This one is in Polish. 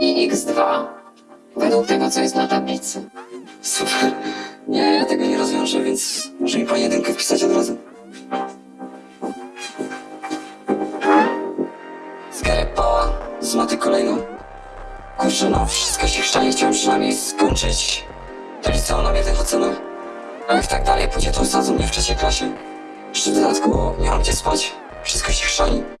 i x2 według tego, co jest na tablicy. Super. Nie, ja tego nie rozwiążę, więc może mi pani jedynkę wpisać od razu. Zgarę pała z maty kolejną. Kurczę, no, wszystko się chrzani, chciałem przynajmniej skończyć do liceum na jednych ocenach. A jak tak dalej pójdzie, to osadzą mnie w trzeciej klasie. Jeszcze w dodatku nie mam gdzie spać. Wszystko się chrzani.